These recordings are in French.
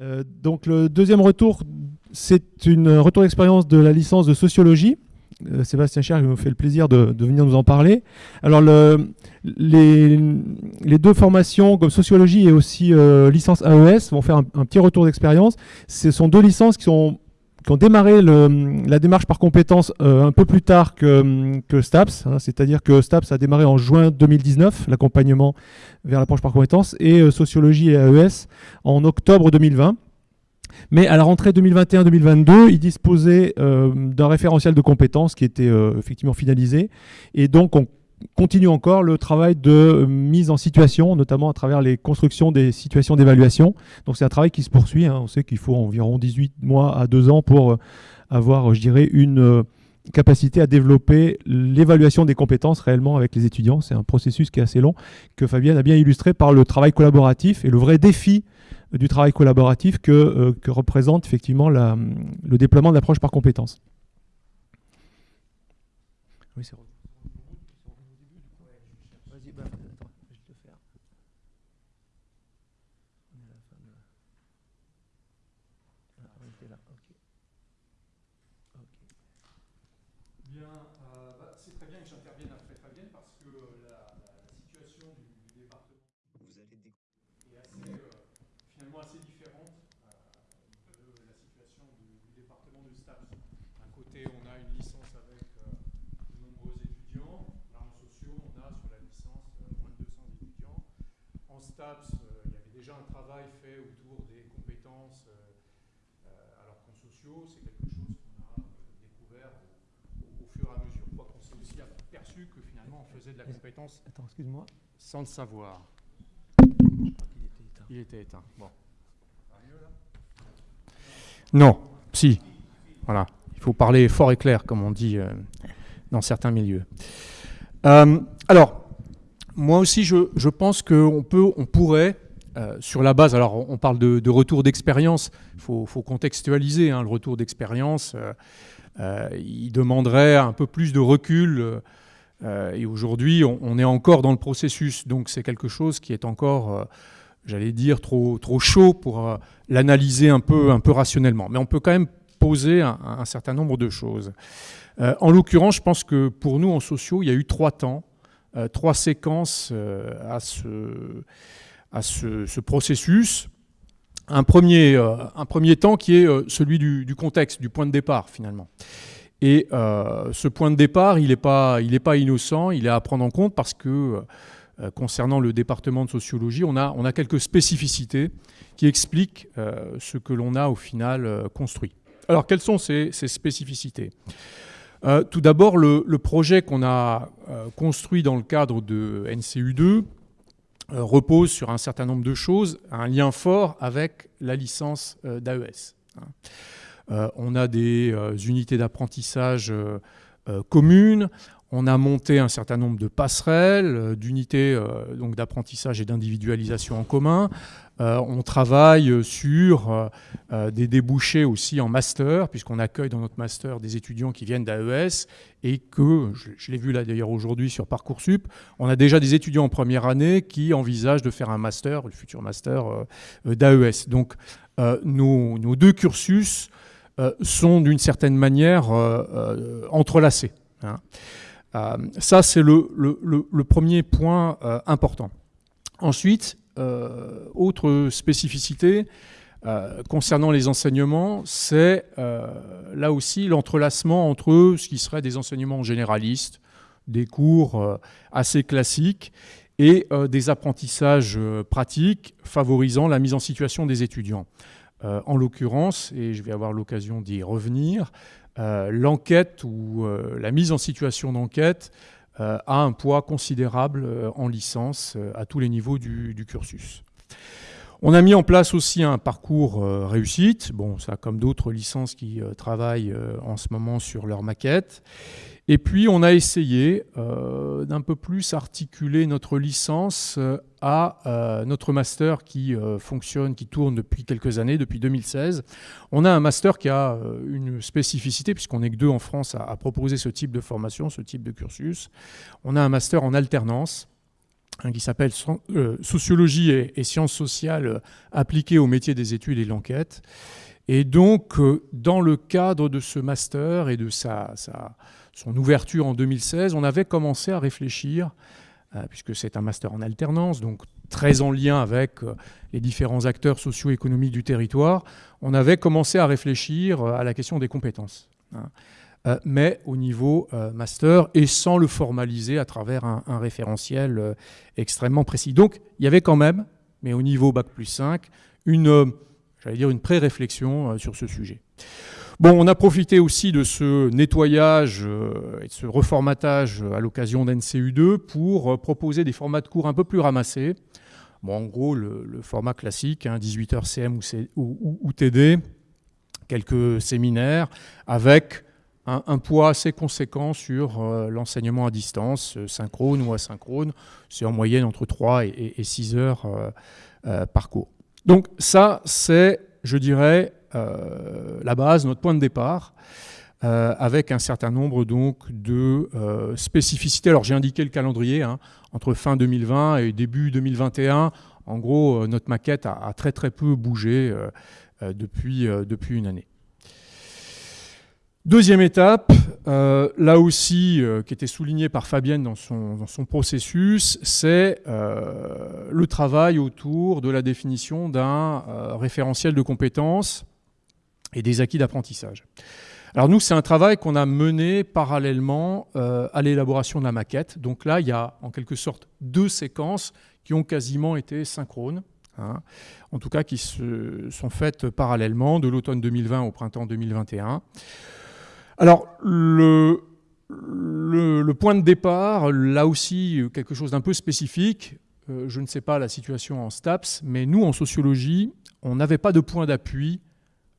Euh, donc le deuxième retour, c'est un retour d'expérience de la licence de sociologie. Euh, Sébastien Cher me fait le plaisir de, venir nous en parler. Alors les, deux formations comme sociologie et aussi euh, licence AES vont faire un, petit retour d'expérience. Ce sont deux licences qui, ont démarré la démarche par compétences un peu plus tard que, STAPS, hein. c'est-à-dire que STAPS a démarré en juin 2019, l'accompagnement vers l'approche par compétences, et sociologie et AES en octobre 2020. Mais à la rentrée 2021-2022, il disposait euh, d'un référentiel de compétences qui était euh, effectivement finalisé. Et donc, on continue encore le travail de mise en situation, notamment à travers les constructions des situations d'évaluation. Donc, c'est un travail qui se poursuit. Hein. On sait qu'il faut environ 18 mois à 2 ans pour euh, avoir, je dirais, une capacité à développer l'évaluation des compétences réellement avec les étudiants. C'est un processus qui est assez long, que Fabienne a bien illustré par le travail collaboratif et le vrai défi du travail collaboratif que, euh, représente effectivement le déploiement de l'approche par compétences. Oui, c'est STAPS, euh, il y avait déjà un travail fait autour des compétences, euh, euh, alors qu'en sociaux, c'est quelque chose qu'on a découvert au, fur et à mesure. Quoi qu'on s'est aussi aperçu que finalement on faisait de la compétence Attends, excuse-moi. sans le savoir. Il était éteint. Bon. Non, si. Voilà. Il faut parler fort et clair, comme on dit dans certains milieux. alors, moi aussi, je, pense qu'on peut, on pourrait, euh, sur la base, alors on parle de, retour d'expérience, il faut, contextualiser hein, le retour d'expérience, euh, euh, il demanderait un peu plus de recul, et aujourd'hui on, est encore dans le processus, donc c'est quelque chose qui est encore, j'allais dire, trop, chaud pour l'analyser un peu, un peu rationnellement. Mais on peut quand même poser un certain nombre de choses. en l'occurrence, je pense que pour nous en sociaux, il y a eu trois temps euh, trois séquences euh, à, ce, à ce, processus. Un premier, euh, un premier temps qui est celui du, contexte, du point de départ finalement. Et ce point de départ, il n'est pas, pas innocent, il est à prendre en compte parce que concernant le département de sociologie, on a, on a quelques spécificités qui expliquent ce que l'on a au final construit. Alors, quelles sont ces, ces spécificités? Euh, tout d'abord, le, projet qu'on a euh, construit dans le cadre de NCU2 euh, repose sur un certain nombre de choses, un lien fort avec la licence d'AES. Hein. on a des unités d'apprentissage communes, on a monté un certain nombre de passerelles, d'unités d'apprentissage et d'individualisation en commun. Euh, on travaille sur euh, euh, des débouchés aussi en master, puisqu'on accueille dans notre master des étudiants qui viennent d'AES et que, je, l'ai vu là d'ailleurs aujourd'hui sur Parcoursup, on a déjà des étudiants en première année qui envisagent de faire un master, le futur master d'AES. Donc nos, deux cursus sont d'une certaine manière entrelacés. Hein. ça, c'est le, premier point important. Ensuite, autre spécificité euh, concernant les enseignements, c'est euh, là aussi l'entrelacement entre ce qui serait des enseignements généralistes, des cours assez classiques, et des apprentissages pratiques favorisant la mise en situation des étudiants. en l'occurrence, et je vais avoir l'occasion d'y revenir, l'enquête ou la mise en situation d'enquête euh, a un poids considérable euh, en licence euh, à tous les niveaux du, cursus. On a mis en place aussi un parcours réussite, bon, ça comme d'autres licences qui travaillent en ce moment sur leur maquette. Et puis, on a essayé euh, d'un peu plus articuler notre licence euh, à euh, notre master qui fonctionne, qui tourne depuis quelques années, depuis 2016. On a un master qui a une spécificité, puisqu'on n'est que deux en France à, proposer ce type de formation, ce type de cursus. On a un master en alternance. Hein, qui s'appelle Sociologie et, sciences sociales appliquées au métier des études et de l'enquête. Et donc, dans le cadre de ce master et de sa, son ouverture en 2016, on avait commencé à réfléchir, puisque c'est un master en alternance, donc très en lien avec euh, les différents acteurs socio-économiques du territoire, on avait commencé à réfléchir euh, à la question des compétences. Hein. Euh, mais au niveau master et sans le formaliser à travers un, référentiel extrêmement précis. Donc il y avait quand même, mais au niveau Bac plus 5, une, j'allais dire une pré-réflexion sur ce sujet. Bon, on a profité aussi de ce nettoyage et de ce reformatage à l'occasion d'NCU2 pour proposer des formats de cours un peu plus ramassés, Bon, en gros, le, format classique, 18 hein, heures CM ou, TD, quelques séminaires, avec un, poids assez conséquent sur euh, l'enseignement à distance, euh, synchrone ou asynchrone. C'est en moyenne entre 3 et, 6 heures euh, par cours. Donc ça, c'est, je dirais, la base, notre point de départ. Avec un certain nombre donc de spécificités. Alors j'ai indiqué le calendrier, hein, entre fin 2020 et début 2021. En gros, notre maquette a, très très peu bougé depuis, depuis une année. Deuxième étape, là aussi, qui était soulignée par Fabienne dans son, processus, c'est le travail autour de la définition d'un référentiel de compétences et des acquis d'apprentissage. Alors nous, c'est un travail qu'on a mené parallèlement euh, à l'élaboration de la maquette. Donc là, il y a en quelque sorte deux séquences qui ont quasiment été synchrones, hein. en tout cas qui se sont faites parallèlement de l'automne 2020 au printemps 2021. Alors le, point de départ, là aussi quelque chose d'un peu spécifique, euh, je ne sais pas la situation en STAPS, mais nous en sociologie, on n'avait pas de point d'appui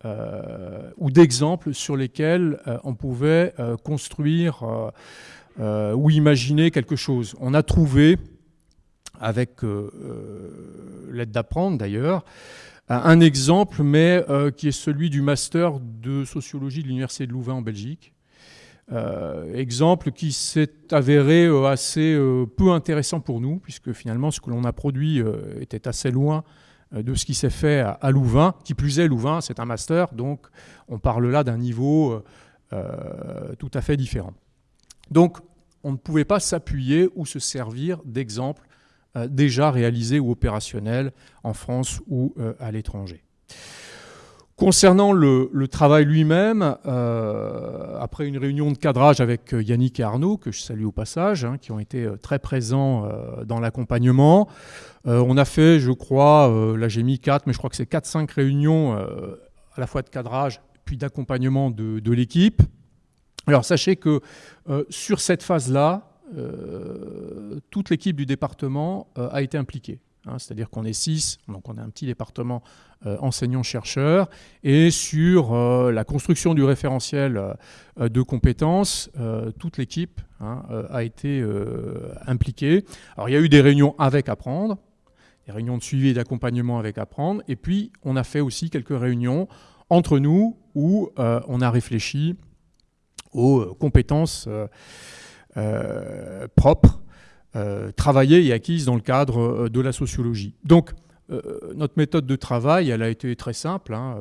euh, ou d'exemples sur lesquels euh, on pouvait construire ou imaginer quelque chose. On a trouvé, avec l'aide d'apprendre d'ailleurs, un exemple, mais qui est celui du master de sociologie de l'Université de Louvain en Belgique. exemple qui s'est avéré assez peu intéressant pour nous, puisque finalement ce que l'on a produit était assez loin euh, de ce qui s'est fait à, Louvain. Qui plus est, Louvain, c'est un master, donc on parle là d'un niveau euh, euh, tout à fait différent. Donc on ne pouvait pas s'appuyer ou se servir d'exemples déjà réalisés ou opérationnels en France ou à l'étranger. Concernant le, travail lui-même, après une réunion de cadrage avec Yannick et Arnaud, que je salue au passage, hein, qui ont été très présents dans l'accompagnement, euh, on a fait, je crois, euh, là j'ai mis 4, mais je crois que c'est 4-5 réunions euh, à la fois de cadrage puis d'accompagnement de, l'équipe. Alors sachez que sur cette phase-là, toute l'équipe du département a été impliquée. Hein. C'est-à-dire qu'on est 6, donc on a un petit département enseignants-chercheurs, et sur la construction du référentiel de compétences, toute l'équipe hein, a été impliquée. Alors il y a eu des réunions avec Apprendre, des réunions de suivi et d'accompagnement avec Apprendre. Et puis, on a fait aussi quelques réunions entre nous où euh, on a réfléchi aux euh, compétences euh, propres, travaillées et acquises dans le cadre de la sociologie. Donc, notre méthode de travail, elle a été très simple. Hein,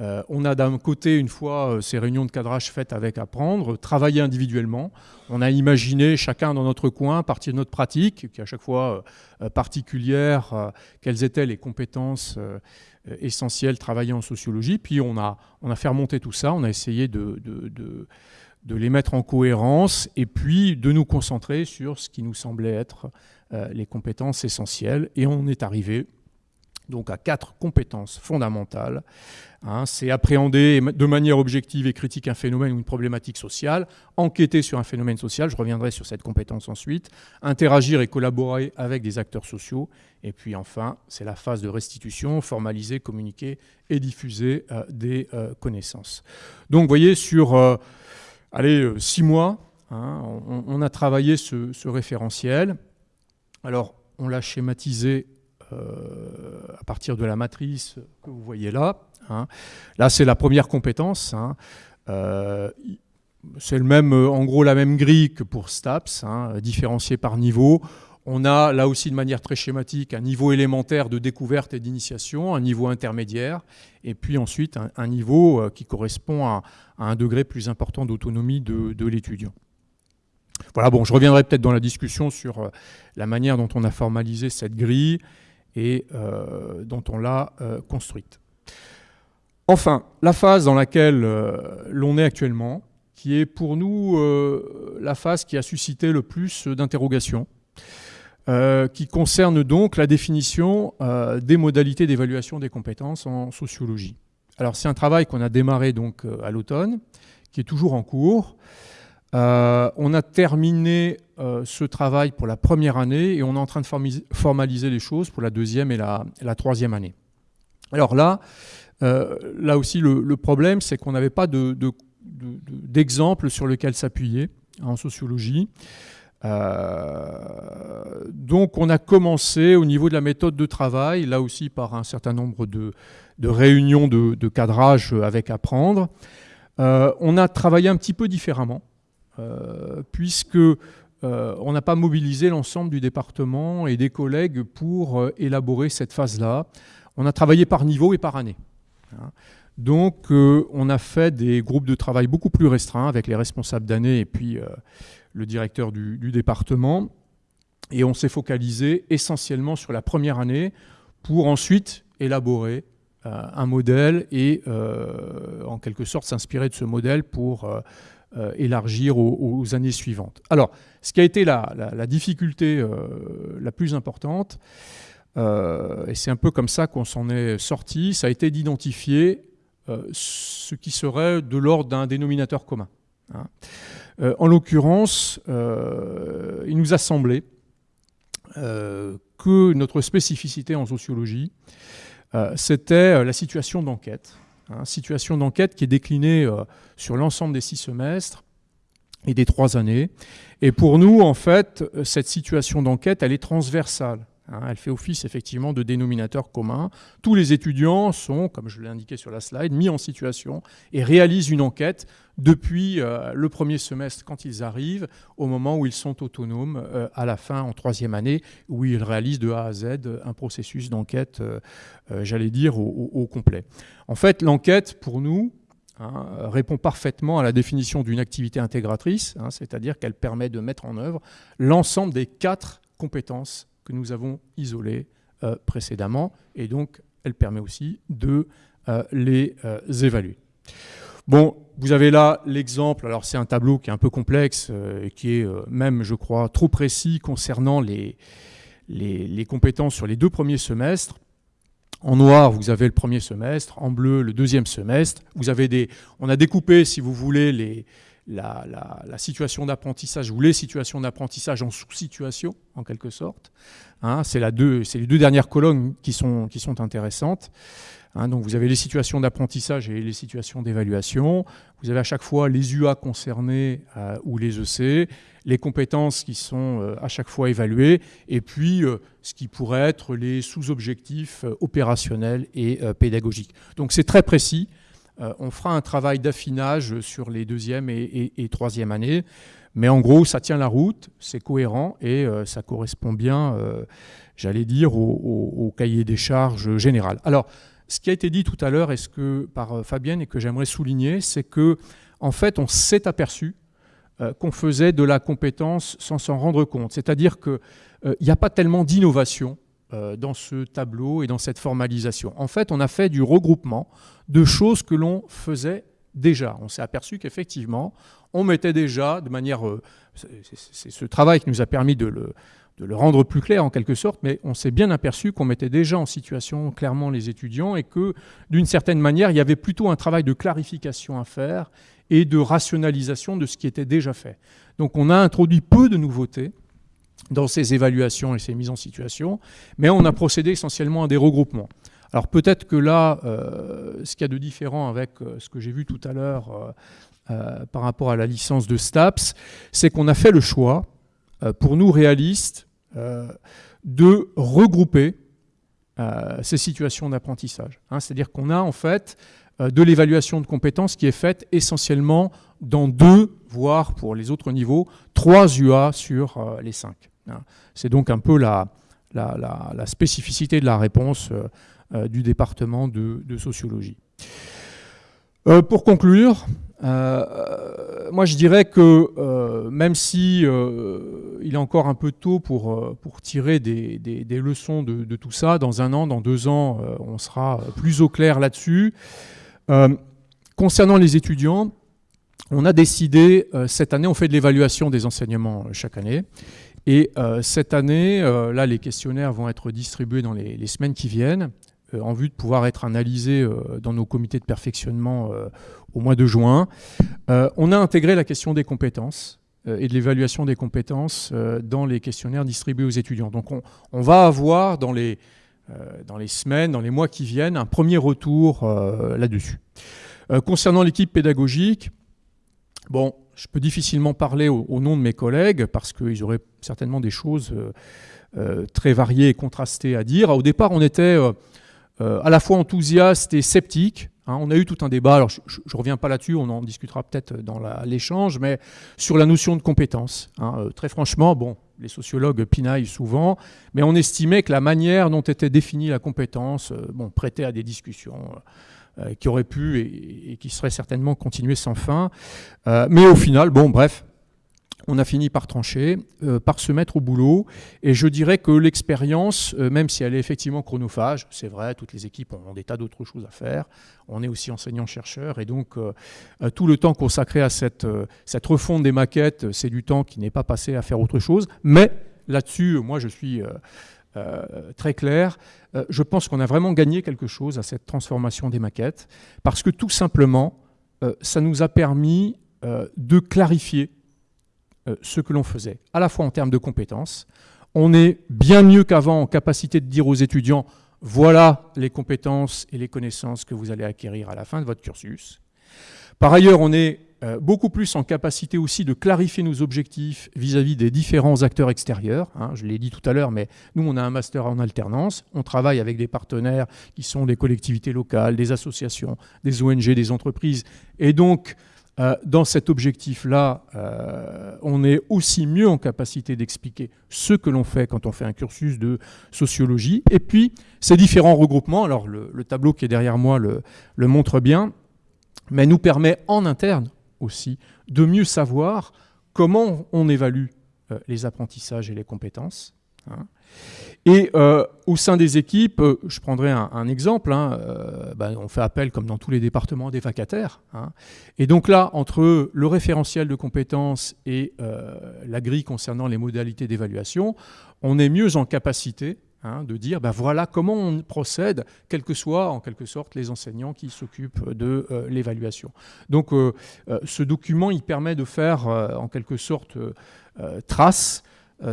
euh, on a d'un côté, une fois euh, ces réunions de cadrage faites avec Apprendre, travailler individuellement. On a imaginé chacun dans notre coin, à partir de notre pratique, qui est à chaque fois euh, particulière, quelles étaient les compétences essentielles travailler en sociologie. Puis on a, on a fait remonter tout ça, on a essayé de, les mettre en cohérence et puis de nous concentrer sur ce qui nous semblait être les compétences essentielles. Et on est arrivé donc à quatre compétences fondamentales. Hein. c'est appréhender de manière objective et critique un phénomène ou une problématique sociale, enquêter sur un phénomène social, je reviendrai sur cette compétence ensuite, interagir et collaborer avec des acteurs sociaux, et puis enfin, c'est la phase de restitution, formaliser, communiquer et diffuser euh, des euh, connaissances. Donc vous voyez, sur euh, allez, six mois, hein, on, a travaillé ce, référentiel. Alors, on l'a schématisé euh, à partir de la matrice que vous voyez là. Hein. Là, c'est la première compétence. Hein. Euh, c'est le même, en gros la même grille que pour STAPS, différenciée par niveau. On a là aussi de manière très schématique un niveau élémentaire de découverte et d'initiation, un niveau intermédiaire, et puis ensuite un, niveau euh, qui correspond à, un degré plus important d'autonomie de, l'étudiant. Voilà, bon, je reviendrai peut-être dans la discussion sur euh, la manière dont on a formalisé cette grille et euh, dont on l'a construite. Enfin, la phase dans laquelle l'on est actuellement, qui est pour nous la phase qui a suscité le plus d'interrogations, euh, qui concerne donc la définition euh, des modalités d'évaluation des compétences en sociologie. Alors c'est un travail qu'on a démarré donc euh, à l'automne, qui est toujours en cours. on a terminé ce travail pour la première année et on est en train de formaliser les choses pour la deuxième et la, troisième année. Alors là, là aussi le, problème, c'est qu'on n'avait pas d'exemple de, sur lequel s'appuyer en sociologie. Euh, donc on a commencé au niveau de la méthode de travail, là aussi par un certain nombre de, réunions de, cadrage avec apprendre. Euh, on a travaillé un petit peu différemment, euh, puisque on n'a pas mobilisé l'ensemble du département et des collègues pour élaborer cette phase-là. On a travaillé par niveau et par année. Hein. Donc on a fait des groupes de travail beaucoup plus restreints avec les responsables d'année et puis le directeur du, département. Et on s'est focalisé essentiellement sur la première année pour ensuite élaborer euh, un modèle et euh, en quelque sorte s'inspirer de ce modèle pour euh, élargir aux, années suivantes. Alors, ce qui a été la, difficulté la plus importante, et c'est un peu comme ça qu'on s'en est sorti, ça a été d'identifier ce qui serait de l'ordre d'un dénominateur commun. Hein. Euh, en l'occurrence, euh, il nous a semblé euh, que notre spécificité en sociologie, c'était la situation d'enquête. Hein, situation d'enquête qui est déclinée sur l'ensemble des six semestres et des trois années. Et pour nous, en fait, cette situation d'enquête, elle est transversale. Hein, elle fait office effectivement de dénominateur commun. Tous les étudiants sont, comme je l'ai indiqué sur la slide, mis en situation et réalisent une enquête depuis euh, le premier semestre quand ils arrivent, au moment où ils sont autonomes, euh, à la fin, en troisième année, où ils réalisent de A à Z un processus d'enquête, euh, j'allais dire, au, complet. En fait, l'enquête, pour nous, hein, répond parfaitement à la définition d'une activité intégratrice, hein, c'est-à-dire qu'elle permet de mettre en œuvre l'ensemble des quatre compétences que nous avons isolés euh, précédemment, et donc elle permet aussi de euh, les euh, évaluer. Bon, vous avez là l'exemple, alors c'est un tableau qui est un peu complexe, et qui est même, je crois, trop précis concernant les, compétences sur les deux premiers semestres. En noir, vous avez le premier semestre, en bleu, le deuxième semestre. On a découpé, si vous voulez, la, situation d'apprentissage ou les situations d'apprentissage en sous-situation, en quelque sorte. Hein, c'est les deux dernières colonnes qui sont intéressantes. Hein, donc vous avez les situations d'apprentissage et les situations d'évaluation. Vous avez à chaque fois les UA concernés euh, ou les EC, les compétences qui sont euh, à chaque fois évaluées, et puis euh, ce qui pourrait être les sous-objectifs opérationnels et pédagogiques. Donc c'est très précis. On fera un travail d'affinage sur les deuxième et, troisième années. Mais en gros, ça tient la route, c'est cohérent et ça correspond bien, j'allais dire, au, cahier des charges général. Alors, ce qui a été dit tout à l'heure que, par Fabienne et que j'aimerais souligner, c'est que en fait, on s'est aperçu qu'on faisait de la compétence sans s'en rendre compte. C'est-à-dire qu'il n'y a pas tellement d'innovation euh, dans ce tableau et dans cette formalisation. En fait, on a fait du regroupement de choses que l'on faisait déjà. On s'est aperçu qu'effectivement, on mettait déjà de manière... Euh, c'est ce travail qui nous a permis de le, de le rendre plus clair en quelque sorte, mais on s'est bien aperçu qu'on mettait déjà en situation clairement les étudiants et que d'une certaine manière, il y avait plutôt un travail de clarification à faire et de rationalisation de ce qui était déjà fait. Donc on a introduit peu de nouveautés, dans ces évaluations et ces mises en situation, mais on a procédé essentiellement à des regroupements. Alors peut-être que là, euh, ce qu'il y a de différent avec euh, ce que j'ai vu tout à l'heure euh, par rapport à la licence de STAPS, c'est qu'on a fait le choix, pour nous réalistes, de regrouper ces situations d'apprentissage. Hein. C'est-à-dire qu'on a en fait de l'évaluation de compétences qui est faite essentiellement dans deux, voire pour les autres niveaux, trois UA sur les cinq. Hein. C'est donc un peu la, spécificité de la réponse du département de, sociologie. pour conclure, moi je dirais que même si il est encore un peu tôt pour, pour tirer des, des, leçons de, tout ça, dans un an, dans deux ans, on sera plus au clair là-dessus. concernant les étudiants, on a décidé, euh, cette année, on fait de l'évaluation des enseignements euh, chaque année. Et euh, cette année, là, les questionnaires vont être distribués dans les, semaines qui viennent, en vue de pouvoir être analysés dans nos comités de perfectionnement au mois de juin. on a intégré la question des compétences et de l'évaluation des compétences dans les questionnaires distribués aux étudiants. Donc on, va avoir dans les, dans les semaines, dans les mois qui viennent, un premier retour là-dessus. concernant l'équipe pédagogique, Bon, je peux difficilement parler au, nom de mes collègues parce qu'ils auraient certainement des choses euh, euh, très variées et contrastées à dire. Au départ, on était euh, à la fois enthousiaste et sceptique. Hein. on a eu tout un débat, alors je ne reviens pas là-dessus, on en discutera peut-être dans l'échange, mais sur la notion de compétence. Hein. très franchement, bon, les sociologues pinaillent souvent, mais on estimait que la manière dont était définie la compétence bon, prêtait à des discussions. Euh, qui aurait pu et, qui serait certainement continué sans fin. Euh, mais au final, bon, bref, on a fini par trancher, euh, par se mettre au boulot. Et je dirais que l'expérience, même si elle est effectivement chronophage, c'est vrai, toutes les équipes ont, des tas d'autres choses à faire. On est aussi enseignant-chercheur. Et donc, tout le temps consacré à cette, refonte des maquettes, c'est du temps qui n'est pas passé à faire autre chose. Mais là-dessus, moi, je suis euh, très clair. Euh, je pense qu'on a vraiment gagné quelque chose à cette transformation des maquettes, parce que tout simplement, euh, ça nous a permis de clarifier ce que l'on faisait, à la fois en termes de compétences. On est bien mieux qu'avant en capacité de dire aux étudiants, voilà les compétences et les connaissances que vous allez acquérir à la fin de votre cursus. Par ailleurs, on est euh, beaucoup plus en capacité aussi de clarifier nos objectifs vis-à-vis des différents acteurs extérieurs. Hein. je l'ai dit tout à l'heure, mais nous, on a un master en alternance. On travaille avec des partenaires qui sont des collectivités locales, des associations, des ONG, des entreprises. Et donc, euh, dans cet objectif-là, euh, on est aussi mieux en capacité d'expliquer ce que l'on fait quand on fait un cursus de sociologie. Et puis, ces différents regroupements, alors le, tableau qui est derrière moi le, montre bien, mais nous permet en interne aussi de mieux savoir comment on évalue euh, les apprentissages et les compétences. Hein. Et euh, au sein des équipes, euh, je prendrai un, exemple, hein, ben, on fait appel, comme dans tous les départements, des vacataires. Hein. Et donc là, entre le référentiel de compétences et la grille concernant les modalités d'évaluation, on est mieux en capacité de dire ben voilà comment on procède, quels que soient en quelque sorte les enseignants qui s'occupent de euh, l'évaluation. Donc euh, euh, ce document, il permet de faire en quelque sorte trace,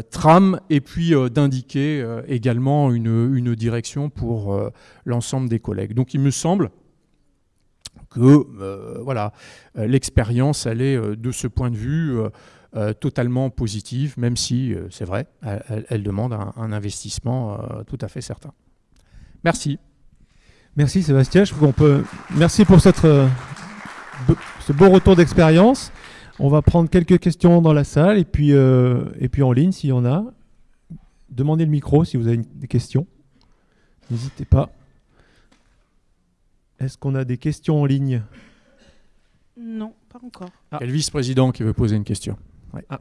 trame, et puis d'indiquer également une, une, direction pour l'ensemble des collègues. Donc il me semble que voilà, l'expérience, elle est de ce point de vue euh, totalement positive, même si, euh, c'est vrai, elle, demande un, investissement euh, tout à fait certain. Merci. Merci Sébastien. Je peut... Merci pour cette, ce beau retour d'expérience. On va prendre quelques questions dans la salle et puis, et puis en ligne s'il y en a. Demandez le micro si vous avez des questions. N'hésitez pas. Est-ce qu'on a des questions en ligne? Non, pas encore. Ah. Il y a le vice-président qui veut poser une question? Ah.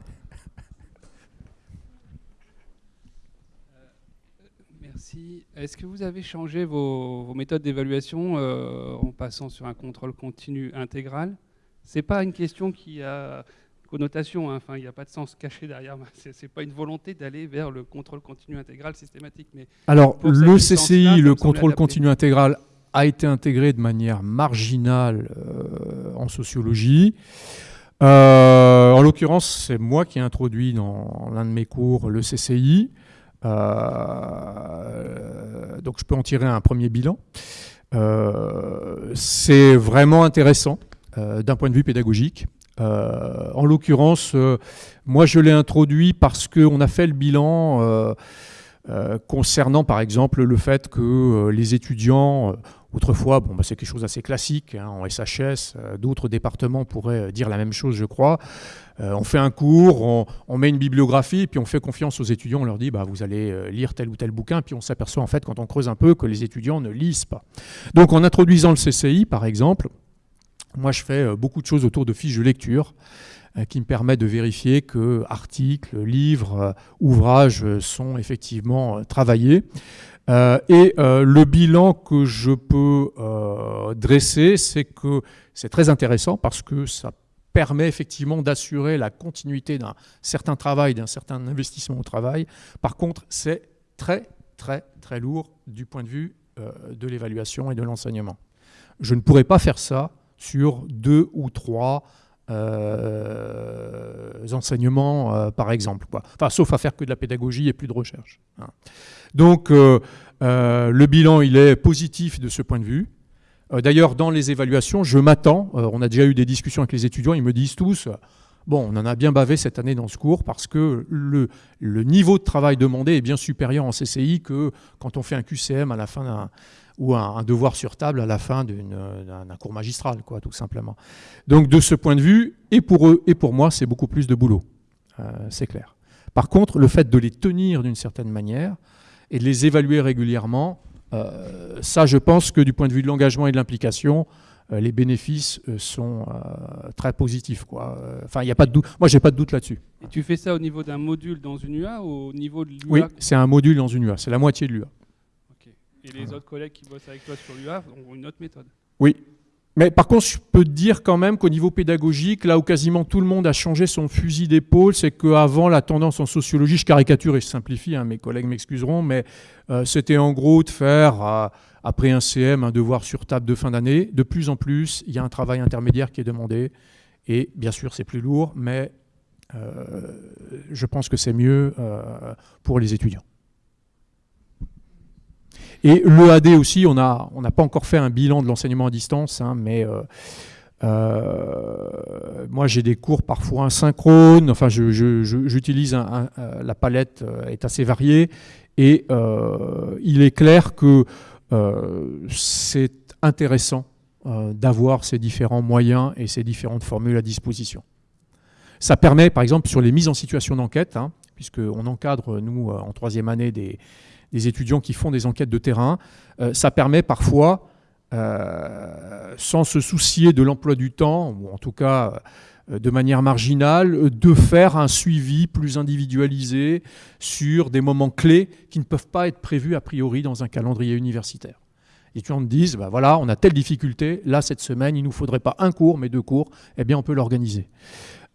Merci. Est-ce que vous avez changé vos, méthodes d'évaluation euh, en passant sur un contrôle continu intégral? C'est pas une question qui a connotation, hein. enfin il n'y a pas de sens caché derrière. C'est pas une volonté d'aller vers le contrôle continu intégral systématique. Mais alors le CCI, le contrôle continu intégral, a été intégré de manière marginale euh, en sociologie. Euh, en l'occurrence, c'est moi qui ai introduit dans l'un de mes cours le CCI. Euh, donc je peux en tirer un premier bilan. C'est vraiment intéressant d'un point de vue pédagogique. en l'occurrence, moi je l'ai introduit parce qu'on a fait le bilan concernant par exemple le fait que les étudiants Autrefois, bah, c'est quelque chose d'assez classique. Hein, en SHS, euh, d'autres départements pourraient euh, dire la même chose, je crois. Euh, on fait un cours, on, met une bibliographie, puis on fait confiance aux étudiants. On leur dit, bah, vous allez lire tel ou tel bouquin, puis on s'aperçoit en fait, quand on creuse un peu, que les étudiants ne lisent pas. Donc, en introduisant le CCI, par exemple, moi, je fais beaucoup de choses autour de fiches de lecture qui me permettent de vérifier que articles, livres, ouvrages sont effectivement travaillés. Euh, et euh, le bilan que je peux euh, dresser, c'est que c'est très intéressant parce que ça permet effectivement d'assurer la continuité d'un certain travail, d'un certain investissement au travail. Par contre, c'est très, très, très lourd du point de vue de l'évaluation et de l'enseignement. Je ne pourrais pas faire ça sur deux ou trois enseignements, par exemple. Enfin, sauf à faire que de la pédagogie et plus de recherche. Hein. Donc, euh, euh, le bilan, il est positif de ce point de vue. Euh, d'ailleurs, dans les évaluations, je m'attends, on a déjà eu des discussions avec les étudiants, ils me disent tous, bon, on en a bien bavé cette année dans ce cours parce que le, niveau de travail demandé est bien supérieur en CCI que quand on fait un QCM à la fin d'un ou un, devoir sur table à la fin d'un cours magistral, quoi, tout simplement. Donc de ce point de vue, et pour eux et pour moi, c'est beaucoup plus de boulot, c'est clair. Par contre, le fait de les tenir d'une certaine manière, et de les évaluer régulièrement. Euh, ça, je pense que du point de vue de l'engagement et de l'implication, euh, les bénéfices euh, sont très positifs. Quoi. Enfin, n'y a pas de doute. Moi, j'ai pas de doute là-dessus. Et tu fais ça au niveau d'un module dans une UA ou au niveau de l'UA Oui, c'est un module dans une UA. C'est la moitié de l'UA. Et les autres collègues qui bossent avec toi sur l'UA ont une autre méthode Oui, mais par contre, je peux te dire quand même qu'au niveau pédagogique, là où quasiment tout le monde a changé son fusil d'épaule, c'est qu'avant, la tendance en sociologie, je caricature et je simplifie, hein, mes collègues m'excuseront, mais euh, c'était en gros de faire, euh, après un CM, un devoir sur table de fin d'année. De plus en plus, il y a un travail intermédiaire qui est demandé. Et bien sûr, c'est plus lourd, mais euh, je pense que c'est mieux pour les étudiants. Et l'EAD aussi, on n'a pas encore fait un bilan de l'enseignement à distance, hein, mais euh, euh, moi j'ai des cours parfois asynchrones, enfin j'utilise euh, la palette est assez variée, et il est clair que c'est intéressant d'avoir ces différents moyens et ces différentes formules à disposition. Ça permet, par exemple, sur les mises en situation d'enquête, hein, puisqu'on encadre, nous, en troisième année, des, des étudiants qui font des enquêtes de terrain. Euh, ça permet parfois, euh, sans se soucier de l'emploi du temps, ou en tout cas euh, de manière marginale, de faire un suivi plus individualisé sur des moments clés qui ne peuvent pas être prévus a priori dans un calendrier universitaire. Les étudiants disent, bah voilà, on a telle difficulté, là cette semaine, il ne nous faudrait pas un cours, mais deux cours, eh bien on peut l'organiser.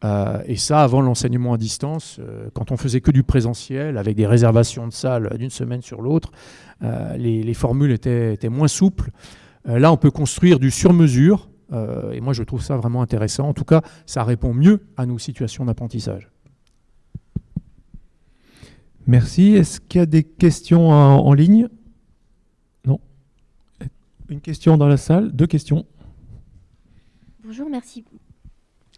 Euh, et ça, avant l'enseignement à distance, euh, quand on faisait que du présentiel, avec des réservations de salles d'une semaine sur l'autre, euh, les, formules étaient, moins souples. là, on peut construire du sur-mesure, et moi, je trouve ça vraiment intéressant. En tout cas, ça répond mieux à nos situations d'apprentissage. Merci. Est-ce qu'il y a des questions en ligne? Non. Une question dans la salle? Deux questions. Bonjour, merci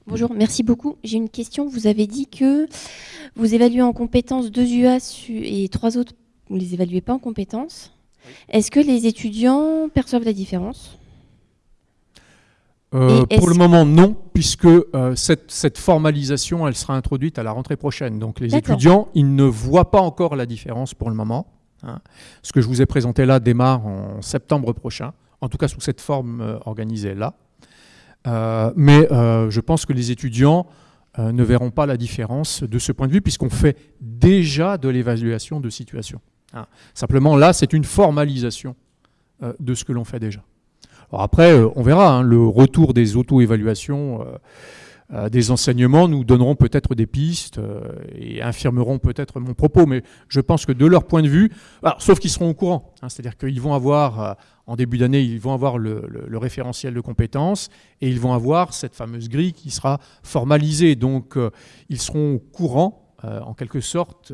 Bonjour, merci beaucoup. J'ai une question. Vous avez dit que vous évaluez en compétences deux UA et trois autres, vous ne les évaluez pas en compétences. Est-ce que les étudiants perçoivent la différence? Euh, pour le moment, non, puisque euh, cette, formalisation, elle sera introduite à la rentrée prochaine. Donc les étudiants, ils ne voient pas encore la différence pour le moment. Hein. Ce que je vous ai présenté là démarre en septembre prochain, en tout cas sous cette forme euh, organisée là. Euh, mais euh, je pense que les étudiants euh, ne verront pas la différence de ce point de vue, puisqu'on fait déjà de l'évaluation de situation. Hein. Simplement, là, c'est une formalisation de ce que l'on fait déjà. Alors après, on verra, hein, le retour des auto-évaluations des enseignements nous donneront peut-être des pistes et infirmeront peut-être mon propos, mais je pense que de leur point de vue, sauf qu'ils seront au courant, hein, c'est-à-dire qu'ils vont avoir, en début d'année, ils vont avoir le, référentiel de compétences et ils vont avoir cette fameuse grille qui sera formalisée. Donc ils seront au courant, en quelque sorte,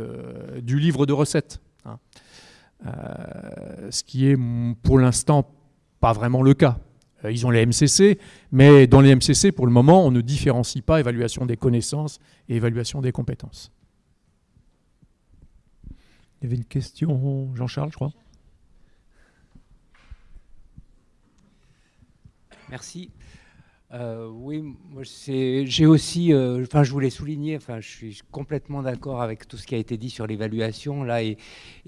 du livre de recettes. Hein. ce qui est pour l'instant pas vraiment le cas. Euh, ils ont les MCC, mais dans les MCC, pour le moment, on ne différencie pas évaluation des connaissances et évaluation des compétences. Il y avait une question, Jean-Charles, je crois. Merci. Euh, oui, j'ai aussi, euh, enfin je voulais souligner, enfin je suis complètement d'accord avec tout ce qui a été dit sur l'évaluation là et,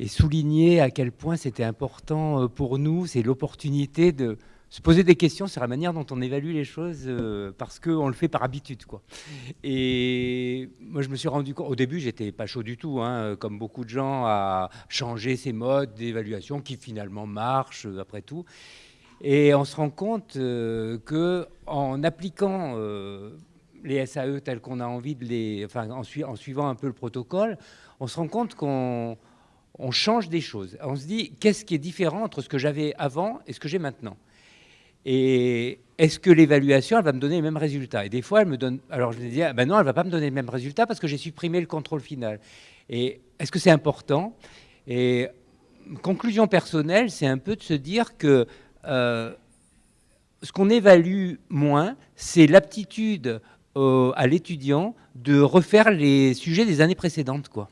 souligner à quel point c'était important euh, pour nous, c'est l'opportunité de se poser des questions sur la manière dont on évalue les choses parce qu'on le fait par habitude quoi. Et moi je me suis rendu compte, au début j'étais pas chaud du tout, hein, comme beaucoup de gens à changer ces modes d'évaluation qui finalement marchent après tout. Et on se rend compte qu'en que en appliquant euh, les SAE tels qu'on a envie de les, enfin en, suivant un peu le protocole, on se rend compte qu'on change des choses. On se dit qu'est-ce qui est différent entre ce que j'avais avant et ce que j'ai maintenant? Et est-ce que l'évaluation, elle va me donner les mêmes résultats? Et des fois, elle me donne. Alors je me dis, ah ben non, elle va pas me donner les mêmes résultats parce que j'ai supprimé le contrôle final. Et est-ce que c'est important? Et conclusion personnelle, c'est un peu de se dire que euh, ce qu'on évalue moins, c'est l'aptitude à l'étudiant de refaire les sujets des années précédentes. Quoi.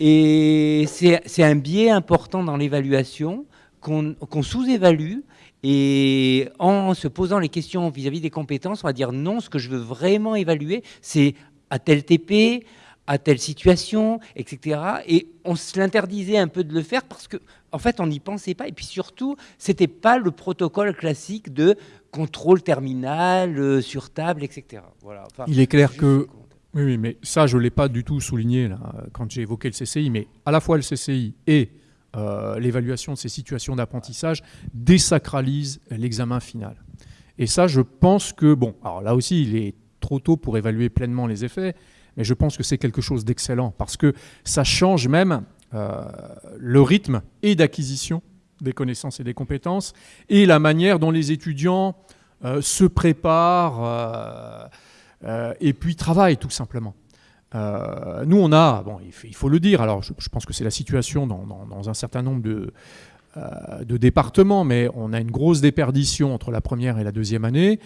Et c'est un biais important dans l'évaluation qu'on sous-évalue. Et en se posant les questions vis-à-vis -vis des compétences, on va dire non, ce que je veux vraiment évaluer, c'est à tel TP, à telle situation, etc. Et on se l'interdisait un peu de le faire parce que, en fait, on n'y pensait pas. Et puis surtout, c'était pas le protocole classique de contrôle terminal euh, sur table, etc. Voilà. Il est clair que oui, oui, mais ça, je ne l'ai pas du tout souligné là, quand j'ai évoqué le CCI, mais à la fois le CCI et euh, l'évaluation de ces situations d'apprentissage désacralisent l'examen final. Et ça, je pense que, bon, alors là aussi, il est trop tôt pour évaluer pleinement les effets, mais je pense que c'est quelque chose d'excellent parce que ça change même euh, le rythme et d'acquisition des connaissances et des compétences et la manière dont les étudiants euh, se préparent euh, et puis travaillent tout simplement. nous, on a, bon, il faut le dire, alors je, pense que c'est la situation dans, dans, un certain nombre de, de départements, mais on a une grosse déperdition entre la première et la deuxième année.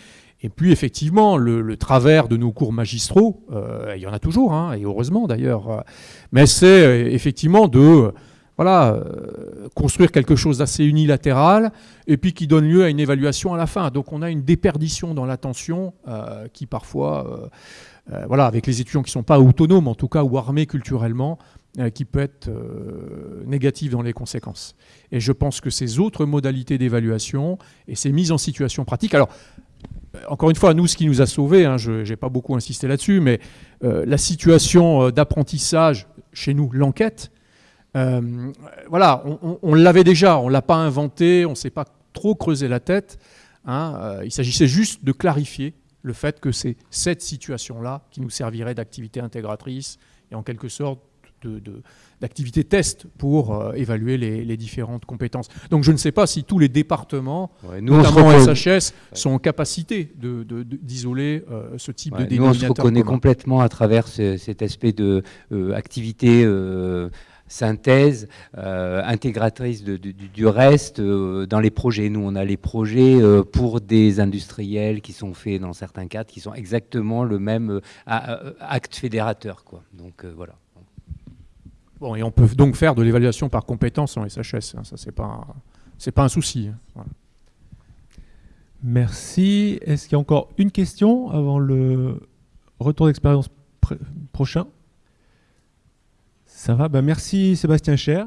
Et puis effectivement, le, travers de nos cours magistraux, euh, il y en a toujours, hein, et heureusement d'ailleurs, mais c'est euh, effectivement de voilà, euh, construire quelque chose d'assez unilatéral et puis qui donne lieu à une évaluation à la fin. Donc on a une déperdition dans l'attention qui parfois, voilà, avec les étudiants qui ne sont pas autonomes en tout cas ou armés culturellement, qui peut être négative dans les conséquences. Et je pense que ces autres modalités d'évaluation et ces mises en situation pratique, alors encore une fois, nous, ce qui nous a sauvés, hein, je n'ai pas beaucoup insisté là-dessus, mais euh, la situation euh, d'apprentissage chez nous, l'enquête, euh, voilà, on, l'avait déjà, on ne l'a pas inventé, on ne s'est pas trop creusé la tête. Hein, il s'agissait juste de clarifier le fait que c'est cette situation-là qui nous servirait d'activité intégratrice et en quelque sorte d'activité de, test pour euh, évaluer les, différentes compétences. Donc je ne sais pas si tous les départements, notamment SHS, sont en capacité d'isoler de, euh, ce type de dénominateur Nous, on se reconnaît complètement à travers cet aspect de euh, activité synthèse intégratrice du, reste dans les projets. Nous, on a les projets pour des industriels qui sont faits dans certains cadres, qui sont exactement le même acte fédérateur. Quoi. Donc voilà et on peut donc faire de l'évaluation par compétence en SHS. Hein, ça, c'est pas, c'est pas un souci. Hein, Merci. Est-ce qu'il y a encore une question avant le retour d'expérience prochain? Ça va? Ben Merci Sébastien Cher.